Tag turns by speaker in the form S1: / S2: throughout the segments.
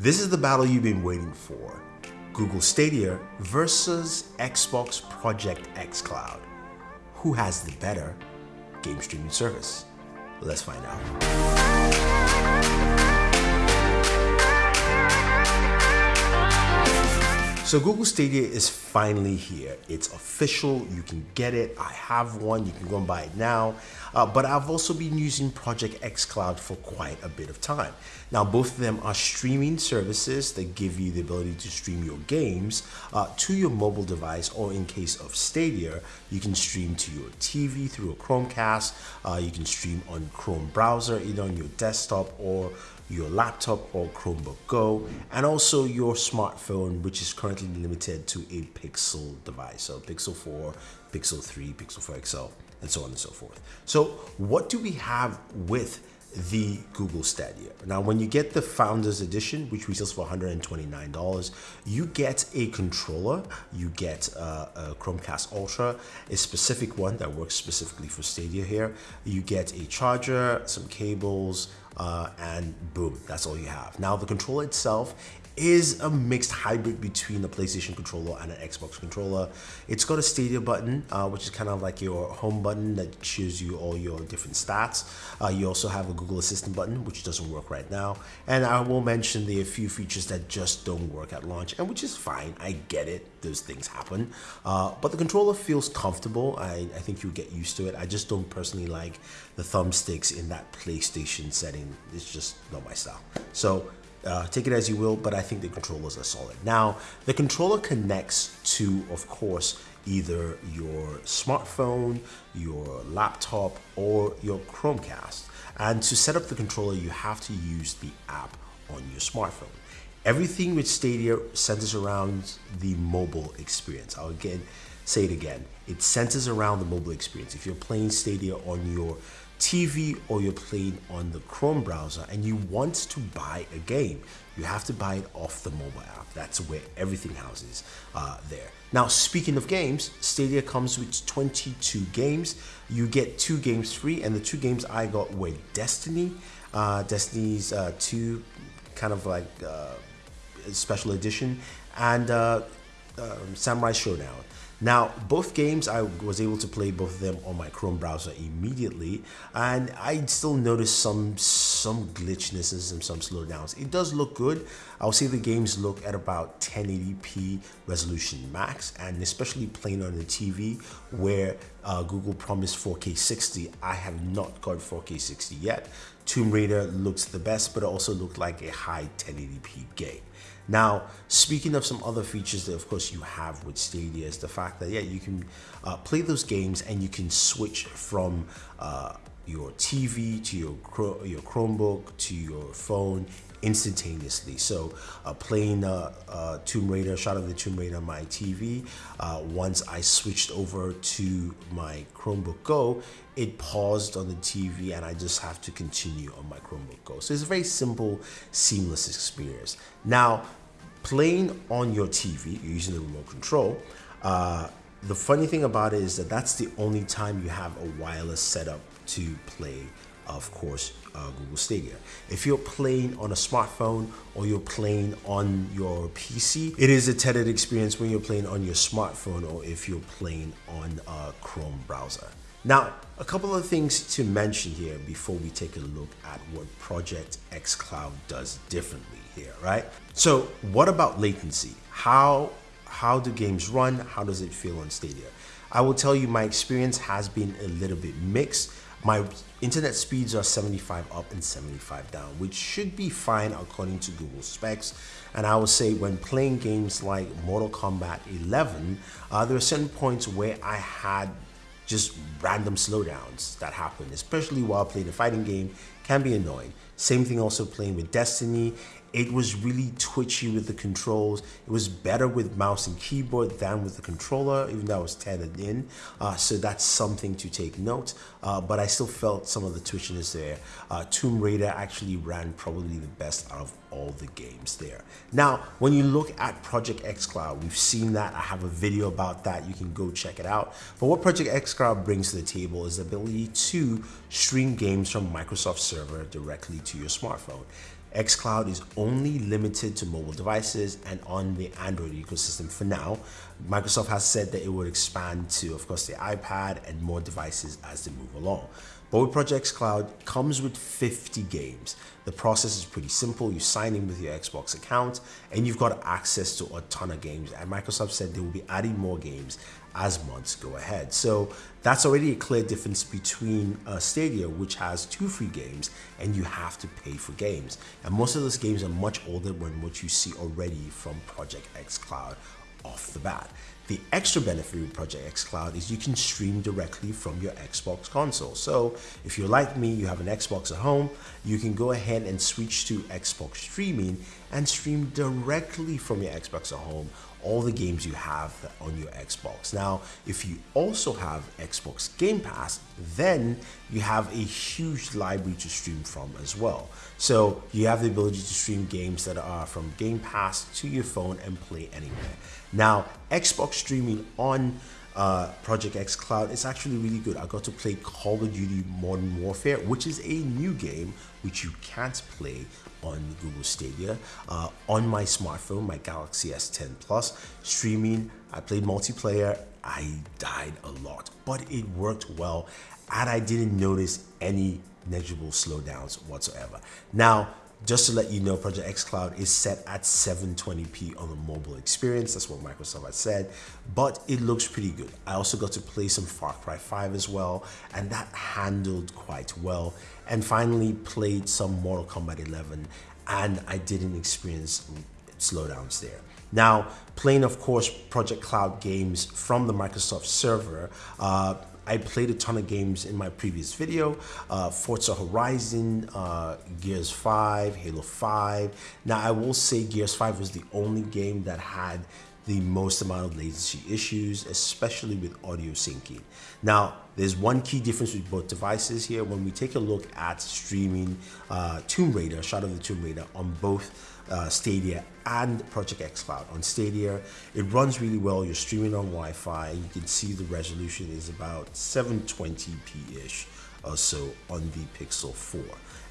S1: This is the battle you've been waiting for. Google Stadia versus Xbox Project xCloud. Who has the better game streaming service? Let's find out. So Google Stadia is finally here. It's official. You can get it. I have one. You can go and buy it now. Uh, but I've also been using Project X Cloud for quite a bit of time. Now, both of them are streaming services that give you the ability to stream your games uh, to your mobile device, or in case of Stadia, you can stream to your TV through a Chromecast. Uh, you can stream on Chrome browser, either on your desktop or your laptop or Chromebook Go, and also your smartphone, which is currently limited to a Pixel device. So Pixel 4, Pixel 3, Pixel 4 XL, and so on and so forth. So what do we have with the Google Stadia. Now, when you get the Founders Edition, which retails for $129, you get a controller, you get a, a, Chromecast Ultra, a specific one that works specifically for Stadia here. You get a charger, some cables, uh, and boom, that's all you have. Now, the controller itself is a mixed hybrid between a PlayStation controller and an Xbox controller. It's got a Stadia button, uh, which is kind of like your home button that shows you all your different stats. Uh, you also have a Google Assistant button, which doesn't work right now. And I will mention the few features that just don't work at launch, and which is fine. I get it. Those things happen. Uh, but the controller feels comfortable. I, I think you'll get used to it. I just don't personally like the thumbsticks in that PlayStation setting. It's just not my style. So uh, take it as you will, but I think the controllers are solid. Now, the controller connects to, of course, either your smartphone, your laptop, or your Chromecast. And to set up the controller, you have to use the app on your smartphone. Everything with Stadia centers around the mobile experience. I'll again say it again. It centers around the mobile experience. If you're playing Stadia on your TV or you're playing on the Chrome browser and you want to buy a game, you have to buy it off the mobile app. That's where everything houses uh, there. Now, speaking of games, Stadia comes with 22 games. You get two games free, and the two games I got were Destiny, uh, Destiny's uh, 2 kind of like uh, special edition, and uh, um, Samurai Shodown. Now, both games, I was able to play both of them on my Chrome browser immediately, and I still noticed some some glitchnesses and some slowdowns. It does look good. I'll say the games look at about 1080p resolution max, and especially playing on the TV where uh, Google promised 4K 60. I have not got 4K 60 yet. Tomb Raider looks the best, but it also looked like a high 1080p game. Now, speaking of some other features that, of course, you have with Stadia is the fact that, yeah, you can uh, play those games and you can switch from uh, your TV to your, your Chromebook to your phone instantaneously. So uh, playing uh, uh, Tomb Raider, Shadow of the Tomb Raider on my TV, uh, once I switched over to my Chromebook Go, it paused on the TV and I just have to continue on my Chromebook Go. So it's a very simple, seamless experience. Now, playing on your TV, you're using the remote control, uh, the funny thing about it is that that's the only time you have a wireless setup to play of course, uh, Google Stadia. If you're playing on a smartphone or you're playing on your PC, it is a tethered experience when you're playing on your smartphone or if you're playing on a Chrome browser. Now, a couple of things to mention here before we take a look at what Project xCloud does differently here, right? So what about latency? How, how do games run? How does it feel on Stadia? I will tell you my experience has been a little bit mixed. My internet speeds are 75 up and 75 down, which should be fine according to Google specs. And I would say when playing games like Mortal Kombat 11, uh, there are certain points where I had just random slowdowns that happen, especially while playing a fighting game, can be annoying. Same thing also playing with Destiny. It was really twitchy with the controls. It was better with mouse and keyboard than with the controller, even though I was tethered in. Uh, so that's something to take note. Uh, but I still felt some of the twitchiness there. Uh, Tomb Raider actually ran probably the best out of all the games there. Now, when you look at Project xCloud, we've seen that. I have a video about that. You can go check it out. But what Project xCloud brings to the table is the ability to stream games from Microsoft Server directly to your smartphone. xCloud is only limited to mobile devices and on the Android ecosystem for now. Microsoft has said that it would expand to, of course, the iPad and more devices as they move along. But with Project xCloud comes with 50 games. The process is pretty simple. You sign in with your Xbox account and you've got access to a ton of games. And Microsoft said they will be adding more games as months go ahead. So that's already a clear difference between uh, Stadia, which has two free games, and you have to pay for games. And most of those games are much older than what you see already from Project xCloud off the bat. The extra benefit with Project xCloud is you can stream directly from your Xbox console. So if you're like me, you have an Xbox at home, you can go ahead and switch to Xbox streaming and stream directly from your Xbox at home all the games you have on your Xbox. Now, if you also have Xbox Game Pass, then you have a huge library to stream from as well. So you have the ability to stream games that are from Game Pass to your phone and play anywhere. Now, Xbox streaming on uh, Project Cloud is actually really good. I got to play Call of Duty Modern Warfare, which is a new game which you can't play on Google Stadia. Uh, on my smartphone, my Galaxy S10 Plus, streaming, I played multiplayer. I died a lot, but it worked well and I didn't notice any negligible slowdowns whatsoever. Now, just to let you know, Project xCloud is set at 720p on the mobile experience. That's what Microsoft has said, but it looks pretty good. I also got to play some Far Cry 5 as well, and that handled quite well. And finally played some Mortal Kombat 11, and I didn't experience slowdowns there. Now, playing, of course, Project Cloud games from the Microsoft server, uh, I played a ton of games in my previous video, uh, Forza Horizon, uh, Gears 5, Halo 5. Now I will say Gears 5 was the only game that had the most amount of latency issues, especially with audio syncing. Now, there's one key difference with both devices here. When we take a look at streaming uh, Tomb Raider, Shadow of the Tomb Raider on both uh, Stadia and Project xCloud. On Stadia, it runs really well. You're streaming on Wi-Fi. You can see the resolution is about 720p-ish or so on the Pixel 4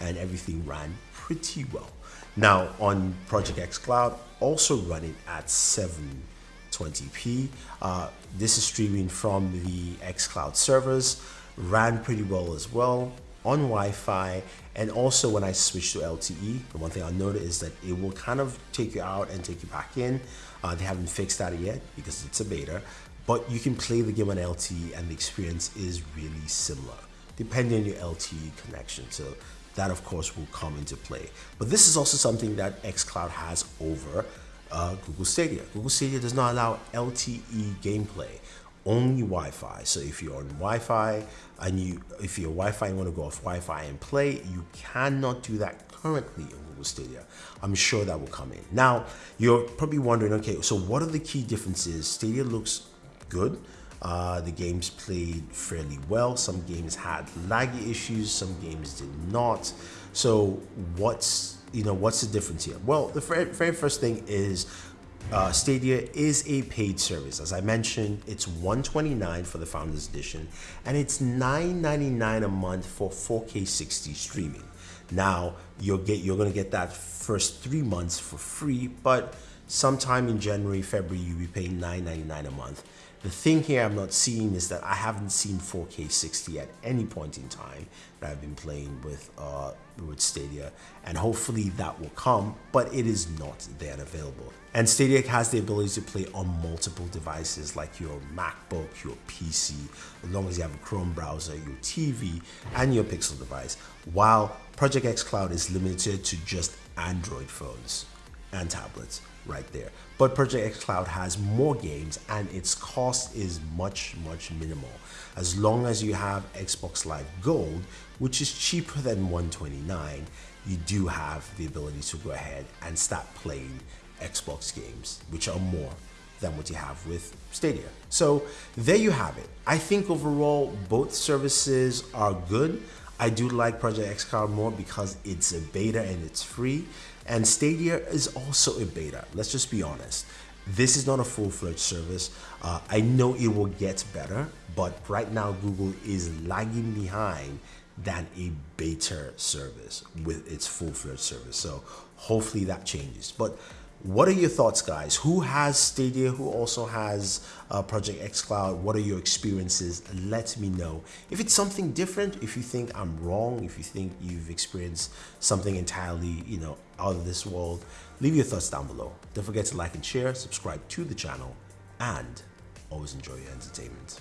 S1: and everything ran pretty well. Now on Project xCloud, also running at 720p. Uh, this is streaming from the xCloud servers, ran pretty well as well on Wi-Fi and also when I switch to LTE the one thing I noticed is that it will kind of take you out and take you back in uh, they haven't fixed that yet because it's a beta but you can play the game on LTE and the experience is really similar depending on your LTE connection so that of course will come into play but this is also something that xCloud has over uh, Google Stadia. Google Stadia does not allow LTE gameplay only Wi-Fi. So if you're on Wi-Fi and you, if you're Wi-Fi and want to go off Wi-Fi and play, you cannot do that currently in Google Stadia. I'm sure that will come in. Now, you're probably wondering, okay, so what are the key differences? Stadia looks good. Uh, the games played fairly well. Some games had laggy issues. Some games did not. So what's you know what's the difference here? Well, the very, first thing is uh, Stadia is a paid service. As I mentioned, it's 129 for the Founders Edition, and it's 9.99 a month for 4K 60 streaming. Now you'll get you're gonna get that first three months for free, but sometime in January, February, you'll be paying 9.99 a month. The thing here I'm not seeing is that I haven't seen 4K 60 at any point in time that I've been playing with uh, with Stadia, and hopefully that will come, but it is not there available. And Stadia has the ability to play on multiple devices like your MacBook, your PC, as long as you have a Chrome browser, your TV, and your Pixel device, while Project xCloud is limited to just Android phones and tablets right there. But Project xCloud has more games and its cost is much, much minimal. As long as you have Xbox Live Gold, which is cheaper than 129, you do have the ability to go ahead and start playing Xbox games, which are more than what you have with Stadia. So there you have it. I think overall both services are good. I do like Project xCloud more because it's a beta and it's free. And Stadia is also a beta. Let's just be honest. This is not a full-fledged service. Uh, I know it will get better, but right now Google is lagging behind than a beta service with its full-fledged service. So hopefully that changes. But what are your thoughts, guys? Who has Stadia? Who also has uh, Project xCloud? What are your experiences? Let me know. If it's something different, if you think I'm wrong, if you think you've experienced something entirely, you know, out of this world, leave your thoughts down below. Don't forget to like and share, subscribe to the channel, and always enjoy your entertainment.